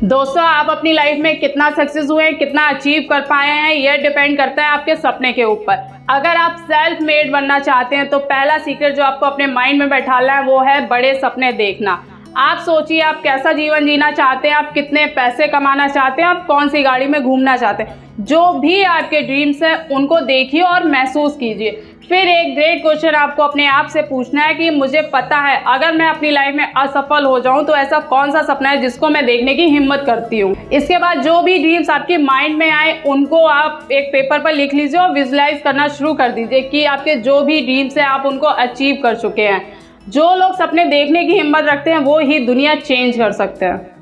दोस्तों, आप अपनी लाइफ में कितना सक्सेस हुए हैं, कितना अचीव कर पाए हैं यह डिपेंड करता है आपके सपने के ऊपर। अगर आप सेल्फ मेड बनना चाहते हैं तो पहला सीक्रेट जो आपको अपने माइंड में बैठाना है, वो है बड़े सपने देखना। आप सोचिए, आप कैसा जीवन जीना चाहते हैं, आप कितने पैसे कमाना चाहते हैं, आप कौन सी गाड़ी में घूमना चाहते हैं। जो भी आपके ड्रीम्स हैं, उनको देखिए और महसूस कीजिए। फिर एक ग्रेट क्वेश्चन आपको अपने आप से पूछना है कि मुझे पता है, अगर मैं अपनी लाइफ में असफल हो जाऊँ तो ऐसा कौन सा सपना है जिसको मैं देखने की हिम्मत करती हूँ? इसके बाद जो भी ड्रीम्स आपके माइंड में आए, उनको आप एक पेपर पर लिख लीजिए और विजुलाइज करना शुरू कर दीजिए कि आपके जो भी ड्रीम्स हैं, आप उनको अचीव कर चुके हैं। जो लोग सपने देखने की हिम्मत रखते हैं, वो ही दुनिया चेंज कर सकते हैं।